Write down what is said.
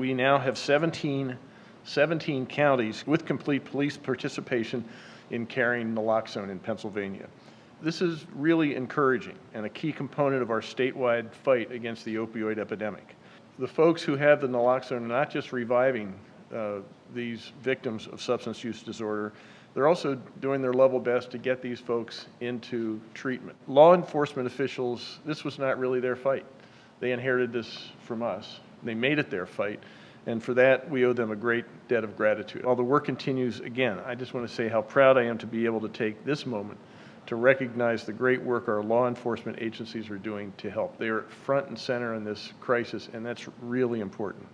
we now have 17, 17 counties with complete police participation in carrying naloxone in Pennsylvania. This is really encouraging and a key component of our statewide fight against the opioid epidemic. The folks who have the naloxone are not just reviving uh, these victims of substance use disorder, they're also doing their level best to get these folks into treatment. Law enforcement officials, this was not really their fight. They inherited this from us. They made it their fight. And for that, we owe them a great debt of gratitude. While the work continues, again, I just want to say how proud I am to be able to take this moment to recognize the great work our law enforcement agencies are doing to help. They are front and center in this crisis, and that's really important.